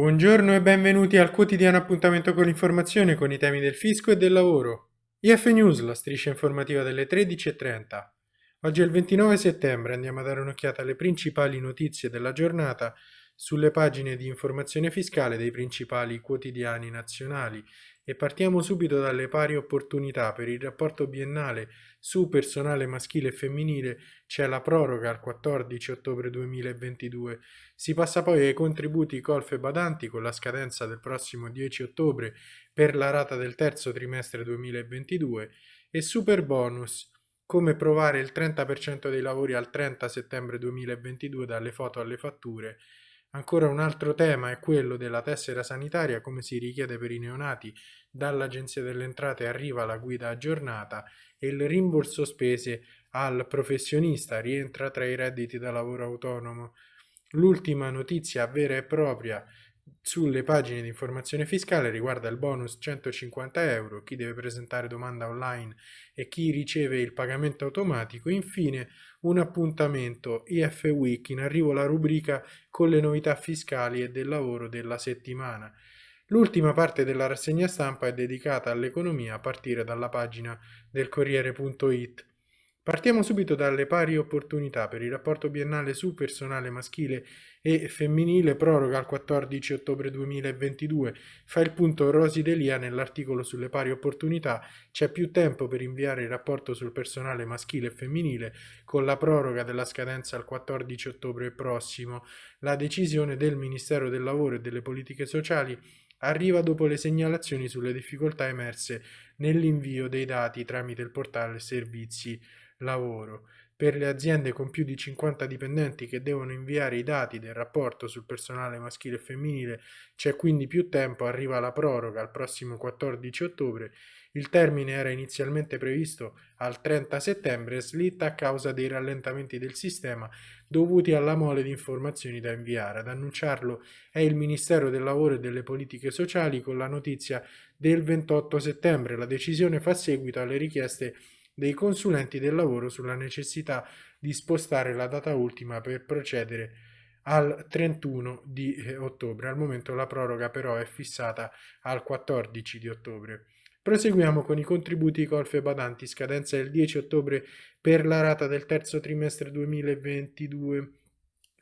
Buongiorno e benvenuti al quotidiano appuntamento con l'informazione con i temi del fisco e del lavoro. IF News, la striscia informativa delle 13.30. Oggi è il 29 settembre, andiamo a dare un'occhiata alle principali notizie della giornata sulle pagine di informazione fiscale dei principali quotidiani nazionali e partiamo subito dalle pari opportunità. Per il rapporto biennale su personale maschile e femminile c'è la proroga al 14 ottobre 2022. Si passa poi ai contributi colf e badanti con la scadenza del prossimo 10 ottobre per la rata del terzo trimestre 2022 e super bonus come provare il 30% dei lavori al 30 settembre 2022 dalle foto alle fatture Ancora un altro tema è quello della tessera sanitaria, come si richiede per i neonati. Dall'Agenzia delle Entrate arriva la guida aggiornata e il rimborso spese al professionista rientra tra i redditi da lavoro autonomo. L'ultima notizia vera e propria sulle pagine di informazione fiscale riguarda il bonus 150 euro, chi deve presentare domanda online e chi riceve il pagamento automatico. Infine un appuntamento IF Week, in arrivo la rubrica con le novità fiscali e del lavoro della settimana. L'ultima parte della rassegna stampa è dedicata all'economia a partire dalla pagina del Corriere.it. Partiamo subito dalle pari opportunità per il rapporto biennale su personale maschile e femminile proroga al 14 ottobre 2022. Fa il punto Rosi Delia nell'articolo sulle pari opportunità. C'è più tempo per inviare il rapporto sul personale maschile e femminile con la proroga della scadenza al 14 ottobre prossimo. La decisione del Ministero del Lavoro e delle Politiche Sociali arriva dopo le segnalazioni sulle difficoltà emerse nell'invio dei dati tramite il portale servizi lavoro. Per le aziende con più di 50 dipendenti che devono inviare i dati del rapporto sul personale maschile e femminile c'è quindi più tempo, arriva la proroga al prossimo 14 ottobre. Il termine era inizialmente previsto al 30 settembre slitta a causa dei rallentamenti del sistema dovuti alla mole di informazioni da inviare. Ad annunciarlo è il Ministero del Lavoro e delle Politiche Sociali con la notizia del 28 settembre. La decisione fa seguito alle richieste dei consulenti del lavoro sulla necessità di spostare la data ultima per procedere al 31 di eh, ottobre. Al momento la proroga però è fissata al 14 di ottobre. Proseguiamo con i contributi colf e badanti, scadenza del 10 ottobre per la rata del terzo trimestre 2022.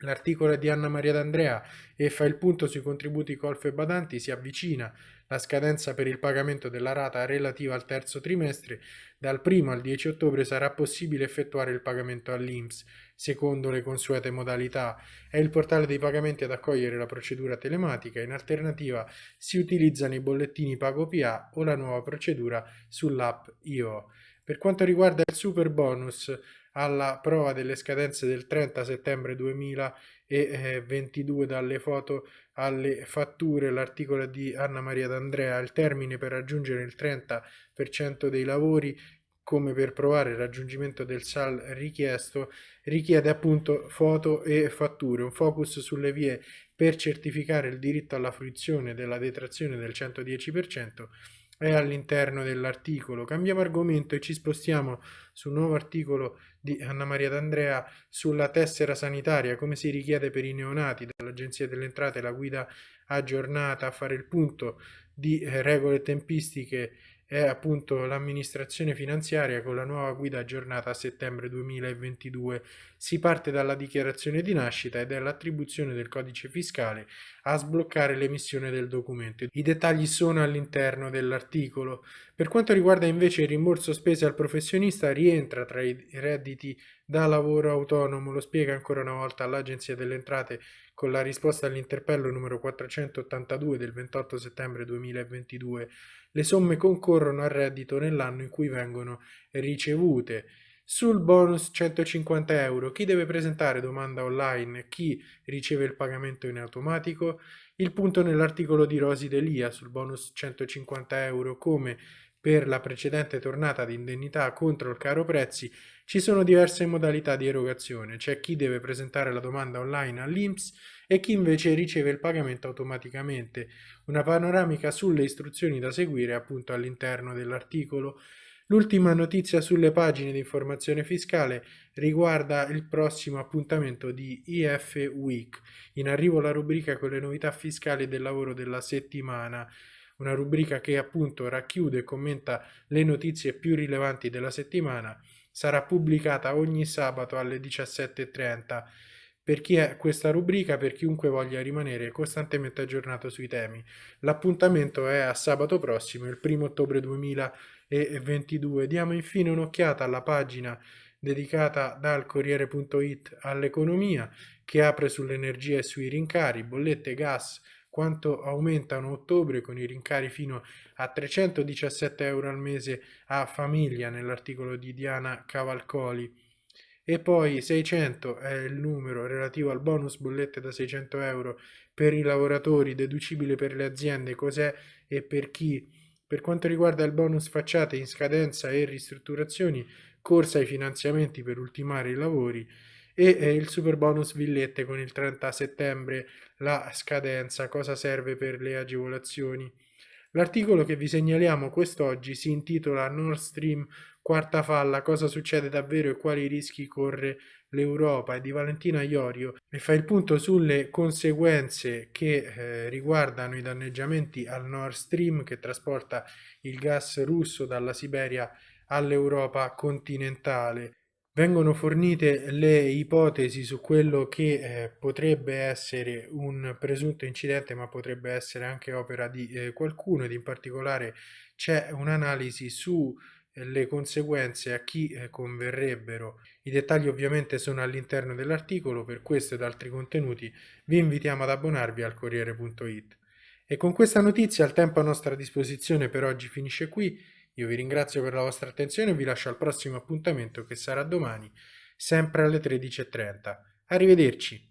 L'articolo di Anna Maria D'Andrea e fa il punto sui contributi colf e badanti, si avvicina la scadenza per il pagamento della rata relativa al terzo trimestre. Dal 1 al 10 ottobre sarà possibile effettuare il pagamento all'INPS secondo le consuete modalità. È il portale dei pagamenti ad accogliere la procedura telematica. In alternativa si utilizzano i bollettini PagoPA o la nuova procedura sull'app IO. Per quanto riguarda il super bonus, alla prova delle scadenze del 30 settembre 2022 dalle foto alle fatture, l'articolo di Anna Maria D'Andrea, il termine per raggiungere il 30% dei lavori come per provare il raggiungimento del SAL richiesto, richiede appunto foto e fatture, un focus sulle vie per certificare il diritto alla fruizione della detrazione del 110% è all'interno dell'articolo. Cambiamo argomento e ci spostiamo sul nuovo articolo di Anna Maria D'Andrea sulla tessera sanitaria, come si richiede per i neonati dall'Agenzia delle Entrate la guida aggiornata a fare il punto di eh, regole tempistiche è appunto l'amministrazione finanziaria con la nuova guida aggiornata a settembre 2022. Si parte dalla dichiarazione di nascita ed è l'attribuzione del codice fiscale a sbloccare l'emissione del documento. I dettagli sono all'interno dell'articolo. Per quanto riguarda invece il rimborso spese al professionista rientra tra i redditi da lavoro autonomo, lo spiega ancora una volta l'Agenzia delle Entrate con la risposta all'interpello numero 482 del 28 settembre 2022. Le somme concorrono al reddito nell'anno in cui vengono ricevute. Sul bonus 150 euro, chi deve presentare domanda online, chi riceve il pagamento in automatico? Il punto nell'articolo di Rosi Delia sul bonus 150 euro, come per la precedente tornata di indennità contro il caro prezzi, ci sono diverse modalità di erogazione. C'è chi deve presentare la domanda online all'INPS e chi invece riceve il pagamento automaticamente. Una panoramica sulle istruzioni da seguire appunto all'interno dell'articolo. L'ultima notizia sulle pagine di informazione fiscale riguarda il prossimo appuntamento di IF Week. In arrivo la rubrica con le novità fiscali del lavoro della settimana una rubrica che appunto racchiude e commenta le notizie più rilevanti della settimana, sarà pubblicata ogni sabato alle 17.30 per chi è questa rubrica, per chiunque voglia rimanere costantemente aggiornato sui temi. L'appuntamento è a sabato prossimo, il 1 ottobre 2022. Diamo infine un'occhiata alla pagina dedicata dal Corriere.it all'economia che apre sull'energia e sui rincari, bollette, gas, quanto aumentano a ottobre con i rincari fino a 317 euro al mese a famiglia nell'articolo di Diana Cavalcoli e poi 600 è il numero relativo al bonus bollette da 600 euro per i lavoratori, deducibile per le aziende, cos'è e per chi. Per quanto riguarda il bonus facciate in scadenza e ristrutturazioni, corsa ai finanziamenti per ultimare i lavori e eh, il super bonus villette con il 30 settembre la scadenza, cosa serve per le agevolazioni. L'articolo che vi segnaliamo quest'oggi si intitola Nord Stream quarta falla, cosa succede davvero e quali rischi corre l'Europa è di Valentina Iorio e fa il punto sulle conseguenze che eh, riguardano i danneggiamenti al Nord Stream che trasporta il gas russo dalla Siberia all'Europa continentale vengono fornite le ipotesi su quello che eh, potrebbe essere un presunto incidente, ma potrebbe essere anche opera di eh, qualcuno ed in particolare c'è un'analisi sulle conseguenze a chi eh, converrebbero. I dettagli ovviamente sono all'interno dell'articolo, per questo ed altri contenuti vi invitiamo ad abbonarvi al Corriere.it. E con questa notizia il tempo a nostra disposizione per oggi finisce qui. Io vi ringrazio per la vostra attenzione e vi lascio al prossimo appuntamento che sarà domani, sempre alle 13.30. Arrivederci!